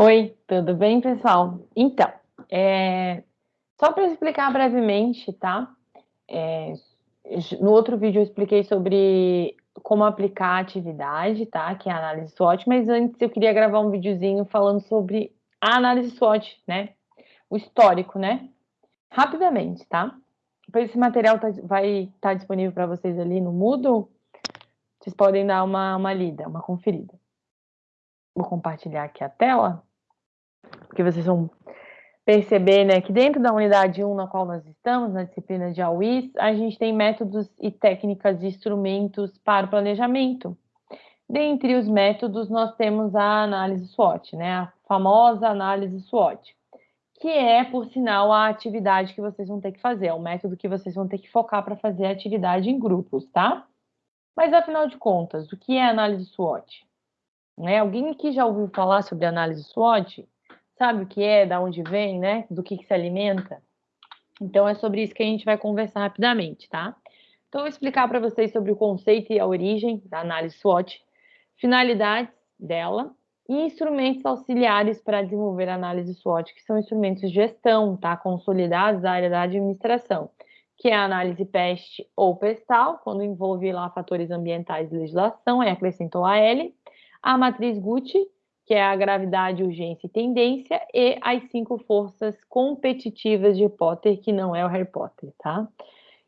Oi, tudo bem, pessoal? Então, é, só para explicar brevemente, tá? É, no outro vídeo eu expliquei sobre como aplicar a atividade, tá? Que é a análise SWOT, mas antes eu queria gravar um videozinho falando sobre a análise SWOT, né? O histórico, né? Rapidamente, tá? Depois esse material tá, vai estar tá disponível para vocês ali no Moodle. Vocês podem dar uma, uma lida, uma conferida. Vou compartilhar aqui a tela, porque vocês vão perceber né, que dentro da unidade 1 na qual nós estamos, na disciplina de AUIS, a gente tem métodos e técnicas e instrumentos para o planejamento. Dentre os métodos, nós temos a análise SWOT, né, a famosa análise SWOT, que é, por sinal, a atividade que vocês vão ter que fazer, é o método que vocês vão ter que focar para fazer a atividade em grupos, tá? Mas, afinal de contas, o que é análise SWOT? Né? Alguém que já ouviu falar sobre análise SWOT sabe o que é, da onde vem, né? Do que, que se alimenta. Então é sobre isso que a gente vai conversar rapidamente, tá? Então eu vou explicar para vocês sobre o conceito e a origem da análise SWOT, finalidades dela e instrumentos auxiliares para desenvolver a análise SWOT, que são instrumentos de gestão, tá? Consolidados da área da administração, que é a análise PEST ou PESTAL, quando envolve lá fatores ambientais e legislação, aí acrescentou a L, a matriz Gucci, que é a gravidade, urgência e tendência, e as cinco forças competitivas de Potter, que não é o Harry Potter, tá?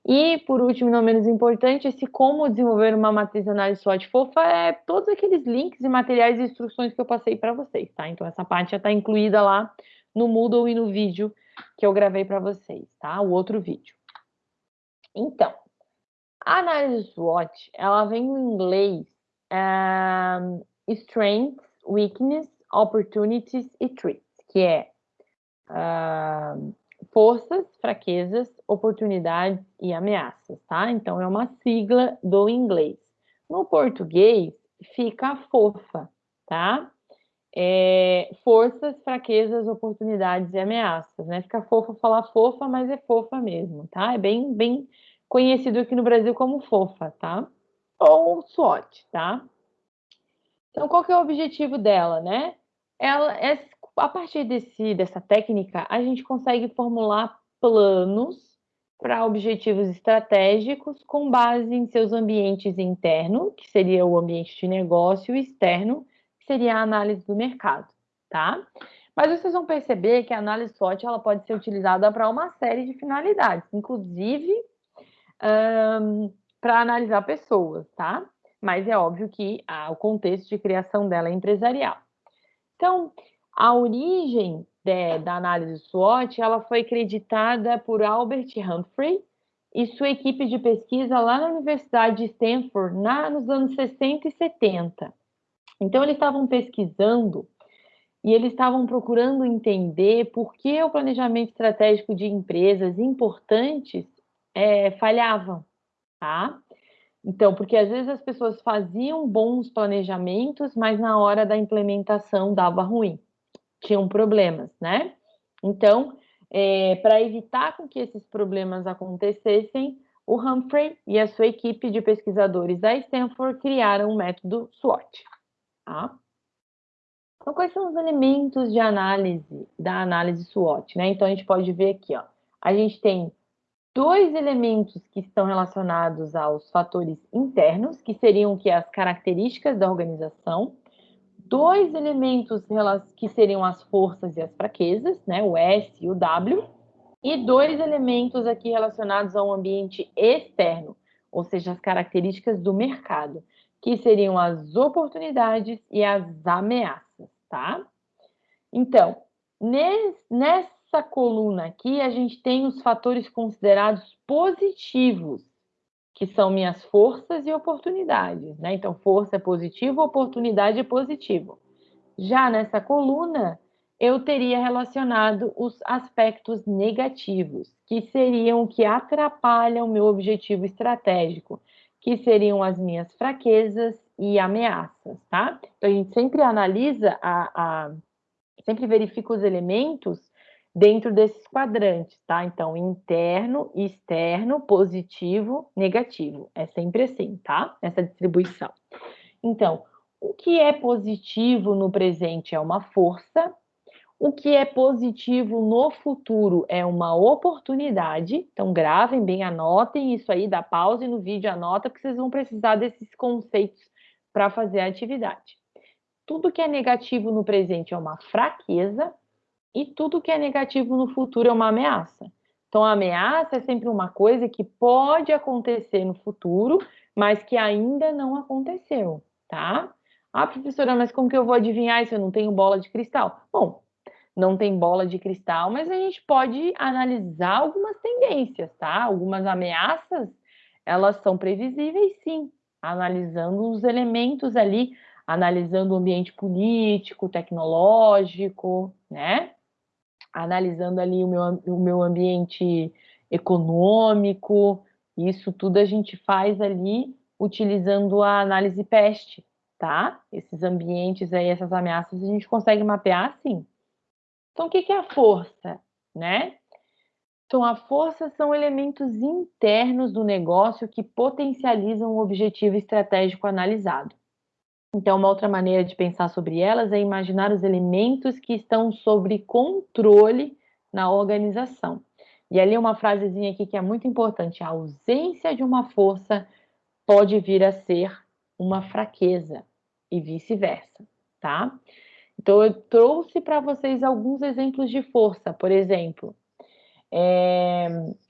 E, por último, não menos importante, esse como desenvolver uma matriz análise SWOT fofa é todos aqueles links e materiais e instruções que eu passei para vocês, tá? Então, essa parte já está incluída lá no Moodle e no vídeo que eu gravei para vocês, tá? O outro vídeo. Então, a análise SWOT, ela vem em inglês um, Strengths, weakness, opportunities e threats, que é uh, forças, fraquezas, oportunidades e ameaças, tá? Então é uma sigla do inglês. No português fica fofa, tá? É, forças, fraquezas, oportunidades e ameaças, né? Fica fofa falar fofa, mas é fofa mesmo, tá? É bem, bem conhecido aqui no Brasil como fofa, tá? Ou SWOT, tá? Então, qual que é o objetivo dela, né? Ela, a partir desse, dessa técnica, a gente consegue formular planos para objetivos estratégicos com base em seus ambientes interno, que seria o ambiente de negócio, e externo, que seria a análise do mercado, tá? Mas vocês vão perceber que a análise SWOT ela pode ser utilizada para uma série de finalidades, inclusive um, para analisar pessoas, tá? Mas é óbvio que o contexto de criação dela é empresarial. Então, a origem de, da análise SWOT ela foi acreditada por Albert Humphrey e sua equipe de pesquisa lá na Universidade de Stanford na, nos anos 60 e 70. Então, eles estavam pesquisando e eles estavam procurando entender por que o planejamento estratégico de empresas importantes é, falhavam, tá? Então, porque às vezes as pessoas faziam bons planejamentos, mas na hora da implementação dava ruim, tinham problemas, né? Então, é, para evitar com que esses problemas acontecessem, o Humphrey e a sua equipe de pesquisadores da Stanford criaram o método SWOT. Tá? Então, quais são os elementos de análise da análise SWOT? Né? Então, a gente pode ver aqui, ó, a gente tem dois elementos que estão relacionados aos fatores internos, que seriam que? As características da organização, dois elementos que seriam as forças e as fraquezas, né, o S e o W, e dois elementos aqui relacionados ao ambiente externo, ou seja, as características do mercado, que seriam as oportunidades e as ameaças, tá? Então, nessa nessa coluna aqui, a gente tem os fatores considerados positivos, que são minhas forças e oportunidades, né? Então, força é positivo, oportunidade é positivo. Já nessa coluna, eu teria relacionado os aspectos negativos, que seriam o que atrapalham o meu objetivo estratégico, que seriam as minhas fraquezas e ameaças, tá? Então, a gente sempre analisa, a, a sempre verifica os elementos dentro desses quadrantes, tá? Então, interno, externo, positivo, negativo. É sempre assim, tá? Essa distribuição. Então, o que é positivo no presente é uma força, o que é positivo no futuro é uma oportunidade. Então, gravem bem, anotem isso aí, dá pause no vídeo, anota, porque vocês vão precisar desses conceitos para fazer a atividade. Tudo que é negativo no presente é uma fraqueza e tudo que é negativo no futuro é uma ameaça. Então, a ameaça é sempre uma coisa que pode acontecer no futuro, mas que ainda não aconteceu, tá? Ah, professora, mas como que eu vou adivinhar se eu não tenho bola de cristal? Bom, não tem bola de cristal, mas a gente pode analisar algumas tendências, tá? Algumas ameaças, elas são previsíveis sim, analisando os elementos ali, analisando o ambiente político, tecnológico, né? Analisando ali o meu, o meu ambiente econômico, isso tudo a gente faz ali utilizando a análise PEST, tá? Esses ambientes aí, essas ameaças, a gente consegue mapear sim. Então, o que é a força, né? Então, a força são elementos internos do negócio que potencializam o objetivo estratégico analisado. Então, uma outra maneira de pensar sobre elas é imaginar os elementos que estão sob controle na organização. E ali uma frasezinha aqui que é muito importante: a ausência de uma força pode vir a ser uma fraqueza e vice-versa, tá? Então, eu trouxe para vocês alguns exemplos de força, por exemplo, é,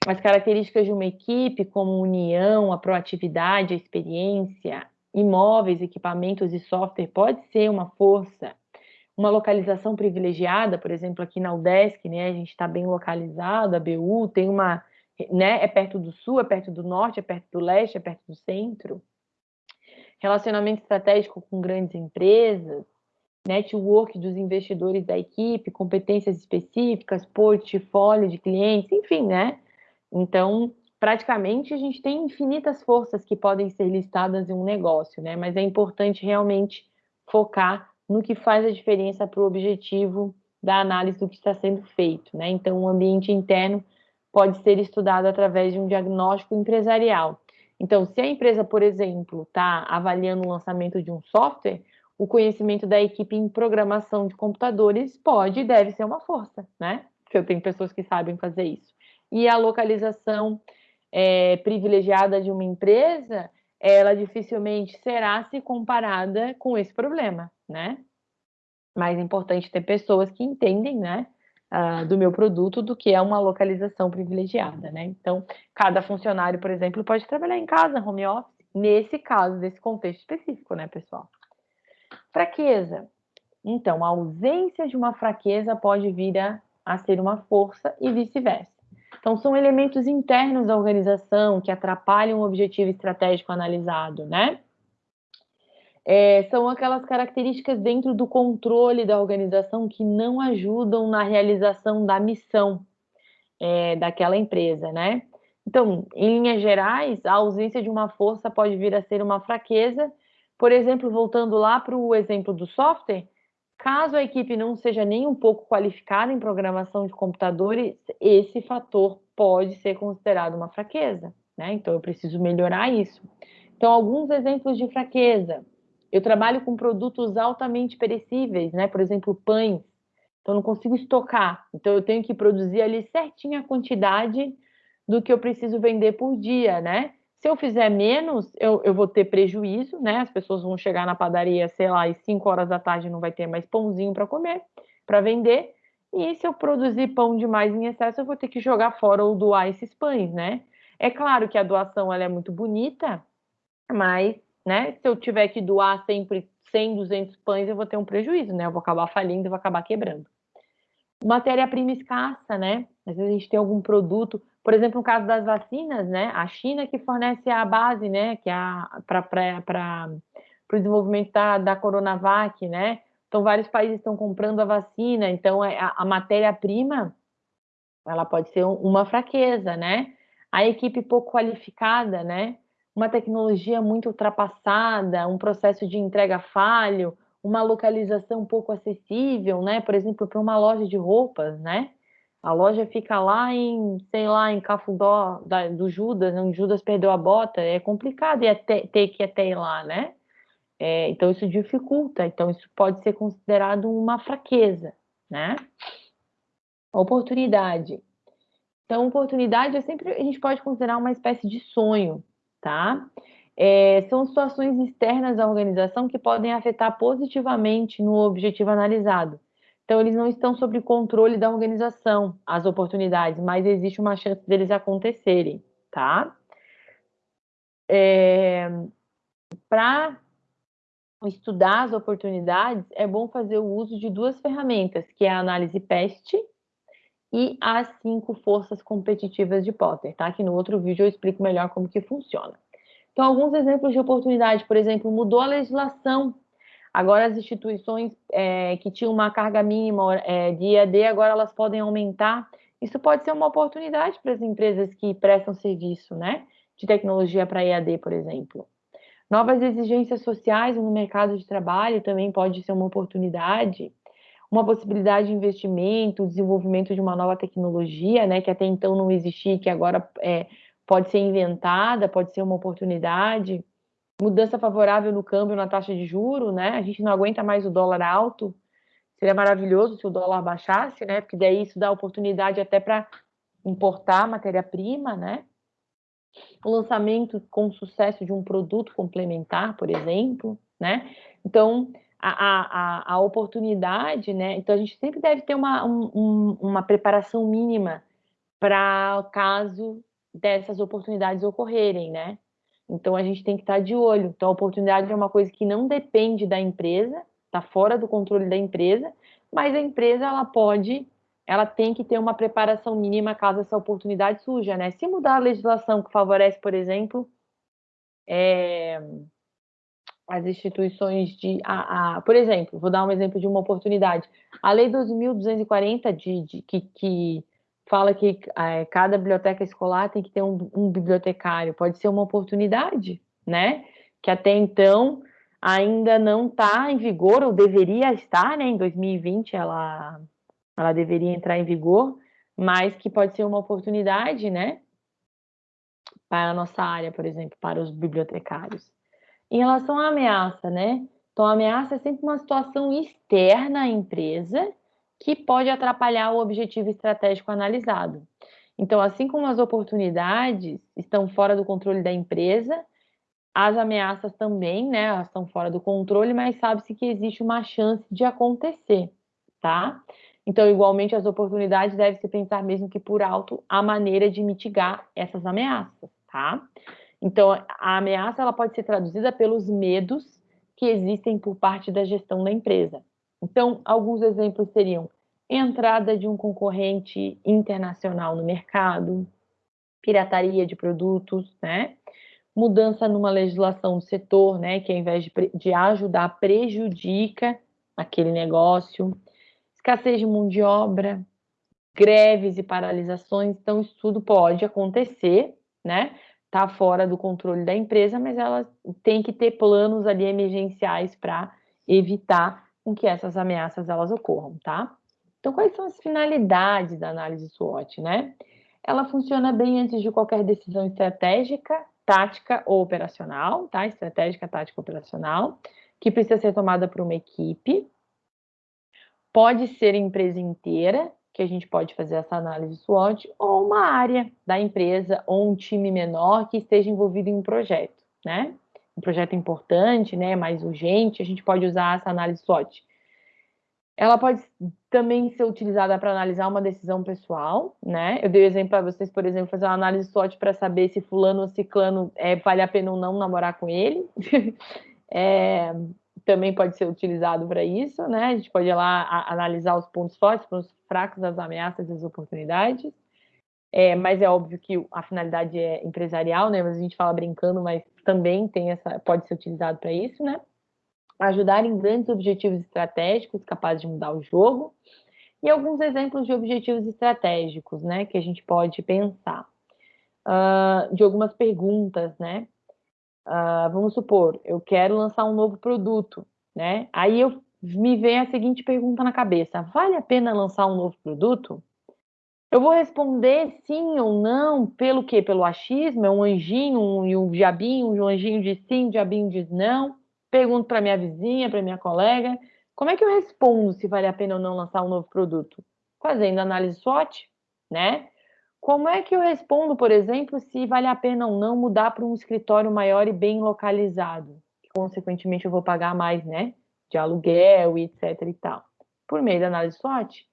as características de uma equipe, como união, a proatividade, a experiência, imóveis, equipamentos e software, pode ser uma força. Uma localização privilegiada, por exemplo, aqui na UDESC, né, a gente está bem localizado, a BU tem uma, né, é perto do sul, é perto do norte, é perto do leste, é perto do centro relacionamento estratégico com grandes empresas, network dos investidores da equipe, competências específicas, portfólio de clientes, enfim, né? Então, praticamente a gente tem infinitas forças que podem ser listadas em um negócio, né? Mas é importante realmente focar no que faz a diferença para o objetivo da análise do que está sendo feito, né? Então, o ambiente interno pode ser estudado através de um diagnóstico empresarial. Então, se a empresa, por exemplo, está avaliando o lançamento de um software, o conhecimento da equipe em programação de computadores pode e deve ser uma força, né? Porque eu tenho pessoas que sabem fazer isso. E a localização é, privilegiada de uma empresa, ela dificilmente será se comparada com esse problema, né? Mais importante ter pessoas que entendem, né? uh, do meu produto do que é uma localização privilegiada, né? Então, cada funcionário, por exemplo, pode trabalhar em casa, home office, nesse caso, nesse contexto específico, né, pessoal? Fraqueza. Então, a ausência de uma fraqueza pode vir a, a ser uma força e vice-versa. Então, são elementos internos da organização que atrapalham o objetivo estratégico analisado, né? é, são aquelas características dentro do controle da organização que não ajudam na realização da missão é, daquela empresa, né? Então, em linhas gerais, a ausência de uma força pode vir a ser uma fraqueza. Por exemplo, voltando lá para o exemplo do software, caso a equipe não seja nem um pouco qualificada em programação de computadores, esse fator pode ser considerado uma fraqueza, né? Então, eu preciso melhorar isso. Então, alguns exemplos de fraqueza eu trabalho com produtos altamente perecíveis, né? Por exemplo, pães. Então, não consigo estocar. Então, eu tenho que produzir ali certinha a quantidade do que eu preciso vender por dia, né? Se eu fizer menos, eu, eu vou ter prejuízo, né? As pessoas vão chegar na padaria, sei lá, às 5 horas da tarde não vai ter mais pãozinho para comer, para vender. E se eu produzir pão demais em excesso, eu vou ter que jogar fora ou doar esses pães, né? É claro que a doação ela é muito bonita, mas né? Se eu tiver que doar sempre 100, 200 pães, eu vou ter um prejuízo, né? Eu vou acabar falindo, vou acabar quebrando. Matéria-prima escassa, né? Às vezes a gente tem algum produto, por exemplo, no caso das vacinas, né? A China que fornece a base, né? Que é para o desenvolvimento da, da Coronavac, né? Então, vários países estão comprando a vacina, então é, a, a matéria-prima ela pode ser uma fraqueza, né? A equipe pouco qualificada, né? uma tecnologia muito ultrapassada, um processo de entrega falho, uma localização pouco acessível, né? Por exemplo, para uma loja de roupas, né? A loja fica lá em, sei lá, em Cafundó da, do Judas, onde Judas perdeu a bota, é complicado e ter, ter que até ir lá, né? É, então, isso dificulta, então, isso pode ser considerado uma fraqueza, né? Oportunidade. Então, oportunidade é sempre, a gente pode considerar uma espécie de sonho, tá? É, são situações externas à organização que podem afetar positivamente no objetivo analisado. Então, eles não estão sob controle da organização, as oportunidades, mas existe uma chance deles acontecerem, tá? É, Para estudar as oportunidades, é bom fazer o uso de duas ferramentas, que é a análise PEST e as cinco forças competitivas de Potter, tá? Que no outro vídeo eu explico melhor como que funciona. Então, alguns exemplos de oportunidade, por exemplo, mudou a legislação Agora, as instituições é, que tinham uma carga mínima é, de IAD, agora elas podem aumentar. Isso pode ser uma oportunidade para as empresas que prestam serviço né, de tecnologia para IAD, por exemplo. Novas exigências sociais no mercado de trabalho também pode ser uma oportunidade. Uma possibilidade de investimento, desenvolvimento de uma nova tecnologia, né, que até então não existia, que agora é, pode ser inventada, pode ser uma oportunidade mudança favorável no câmbio, na taxa de juro, né? A gente não aguenta mais o dólar alto. Seria maravilhoso se o dólar baixasse, né? Porque daí isso dá oportunidade até para importar matéria-prima, né? O lançamento com sucesso de um produto complementar, por exemplo, né? Então, a, a, a oportunidade, né? Então, a gente sempre deve ter uma, um, uma preparação mínima para caso dessas oportunidades ocorrerem, né? Então a gente tem que estar de olho. Então a oportunidade é uma coisa que não depende da empresa, está fora do controle da empresa, mas a empresa ela pode, ela tem que ter uma preparação mínima caso essa oportunidade surja, né? Se mudar a legislação que favorece, por exemplo, é, as instituições de, a, a, por exemplo, vou dar um exemplo de uma oportunidade. A Lei 12.240 de, de que, que fala que é, cada biblioteca escolar tem que ter um, um, bibliotecário, pode ser uma oportunidade, né? Que até então ainda não está em vigor, ou deveria estar, né? Em 2020 ela, ela deveria entrar em vigor, mas que pode ser uma oportunidade, né? Para a nossa área, por exemplo, para os bibliotecários. Em relação à ameaça, né? Então, a ameaça é sempre uma situação externa à empresa que pode atrapalhar o objetivo estratégico analisado. Então, assim como as oportunidades estão fora do controle da empresa, as ameaças também, né, elas estão fora do controle, mas sabe-se que existe uma chance de acontecer, tá? Então, igualmente, as oportunidades devem se pensar mesmo que por alto a maneira de mitigar essas ameaças, tá? Então, a ameaça ela pode ser traduzida pelos medos que existem por parte da gestão da empresa. Então, alguns exemplos seriam entrada de um concorrente internacional no mercado, pirataria de produtos, né? Mudança numa legislação do setor, né? Que ao invés de, de ajudar, prejudica aquele negócio. Escassez de mão de obra, greves e paralisações. Então, isso tudo pode acontecer, né? Tá fora do controle da empresa, mas ela tem que ter planos ali emergenciais para evitar com que essas ameaças elas ocorram, tá? Então, quais são as finalidades da análise SWOT, né? Ela funciona bem antes de qualquer decisão estratégica, tática ou operacional, tá? Estratégica, tática, operacional, que precisa ser tomada por uma equipe. Pode ser empresa inteira, que a gente pode fazer essa análise SWOT, ou uma área da empresa, ou um time menor que esteja envolvido em um projeto, né? Um projeto importante, né, mais urgente, a gente pode usar essa análise SWOT. Ela pode também ser utilizada para analisar uma decisão pessoal, né? Eu dei o um exemplo para vocês, por exemplo, fazer uma análise SWOT para saber se fulano ou ciclano é, vale a pena ou não namorar com ele. é, também pode ser utilizado para isso, né? A gente pode ir lá a, analisar os pontos fortes, os pontos fracos, as ameaças e as oportunidades. É, mas é óbvio que a finalidade é empresarial, né? Mas a gente fala brincando, mas também tem essa, pode ser utilizado para isso, né? Ajudar em grandes objetivos estratégicos capazes de mudar o jogo. E alguns exemplos de objetivos estratégicos, né? Que a gente pode pensar. Uh, de algumas perguntas, né? Uh, vamos supor, eu quero lançar um novo produto, né? Aí eu me vem a seguinte pergunta na cabeça: vale a pena lançar um novo produto? Eu vou responder sim ou não, pelo quê? Pelo achismo, é um anjinho e um, diabinho, um anjinho diz sim, um diabinho diz não, Pergunto para minha vizinha, para minha colega, como é que eu respondo se vale a pena ou não lançar um novo produto? Fazendo análise SWOT, né? Como é que eu respondo, por exemplo, se vale a pena ou não mudar para um escritório maior e bem localizado? Consequentemente, eu vou pagar mais, né? De aluguel e etc e tal. Por meio da análise SWOT.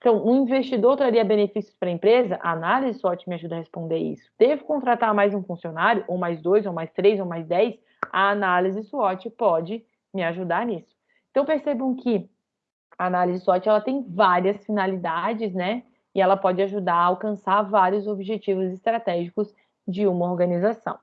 Então, um investidor traria benefícios para a empresa? A análise SWOT me ajuda a responder isso. Devo contratar mais um funcionário, ou mais dois, ou mais três, ou mais dez? A análise SWOT pode me ajudar nisso. Então, percebam que a análise SWOT ela tem várias finalidades, né? E ela pode ajudar a alcançar vários objetivos estratégicos de uma organização.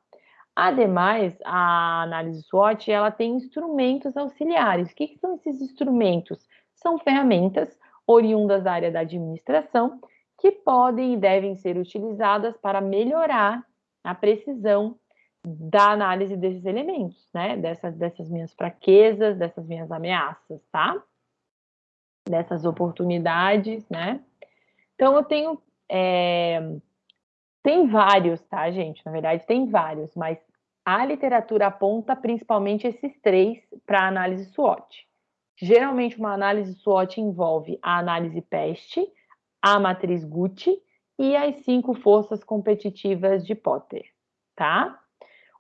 Ademais, a análise SWOT ela tem instrumentos auxiliares. O que, que são esses instrumentos? São ferramentas oriundas da área da administração, que podem e devem ser utilizadas para melhorar a precisão da análise desses elementos, né? Dessas, dessas minhas fraquezas, dessas minhas ameaças, tá? Dessas oportunidades, né? Então, eu tenho. É... Tem vários, tá, gente? Na verdade, tem vários, mas a literatura aponta principalmente esses três para análise SWOT. Geralmente, uma análise SWOT envolve a análise PEST, a matriz Gucci e as cinco forças competitivas de Potter, tá?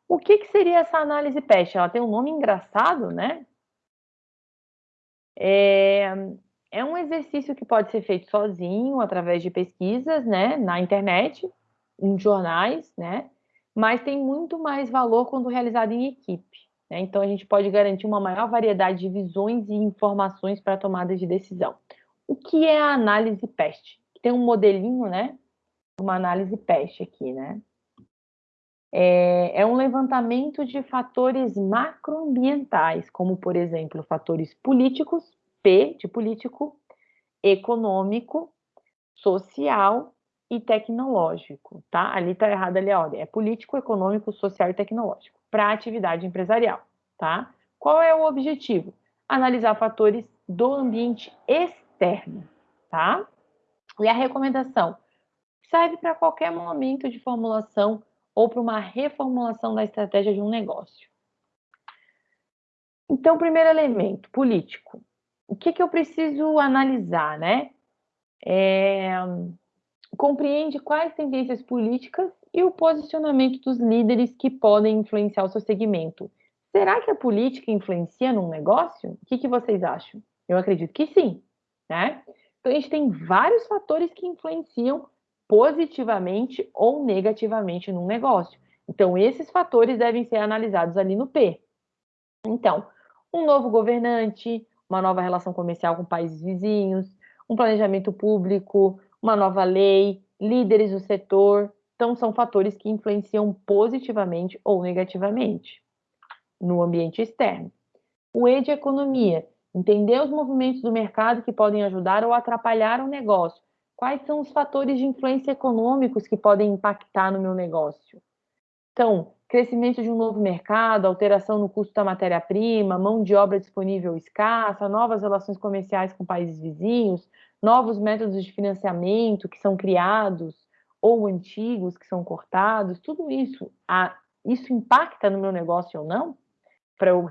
O que, que seria essa análise PEST? Ela tem um nome engraçado, né? É, é um exercício que pode ser feito sozinho, através de pesquisas, né, na internet, em jornais, né? Mas tem muito mais valor quando realizado em equipe. Né? Então, a gente pode garantir uma maior variedade de visões e informações para a tomada de decisão. O que é a análise PEST? Tem um modelinho, né? Uma análise PEST aqui, né? É, é um levantamento de fatores macroambientais, como, por exemplo, fatores políticos, P de político, econômico, social e tecnológico, tá? Ali tá errado ali a ordem. É político, econômico, social e tecnológico para a atividade empresarial, tá? Qual é o objetivo? Analisar fatores do ambiente externo, tá? E a recomendação serve para qualquer momento de formulação ou para uma reformulação da estratégia de um negócio. Então, primeiro elemento, político. O que, que eu preciso analisar, né? É, compreende quais tendências políticas e o posicionamento dos líderes que podem influenciar o seu segmento. Será que a política influencia num negócio? O que, que vocês acham? Eu acredito que sim, né? Então, a gente tem vários fatores que influenciam positivamente ou negativamente num negócio. Então, esses fatores devem ser analisados ali no P. Então, um novo governante, uma nova relação comercial com países vizinhos, um planejamento público, uma nova lei, líderes do setor. Então, são fatores que influenciam positivamente ou negativamente no ambiente externo. O E de economia, entender os movimentos do mercado que podem ajudar ou atrapalhar o negócio. Quais são os fatores de influência econômicos que podem impactar no meu negócio? Então, crescimento de um novo mercado, alteração no custo da matéria-prima, mão de obra disponível escassa, novas relações comerciais com países vizinhos, novos métodos de financiamento que são criados ou antigos que são cortados, tudo isso, a, isso impacta no meu negócio ou não? Para eu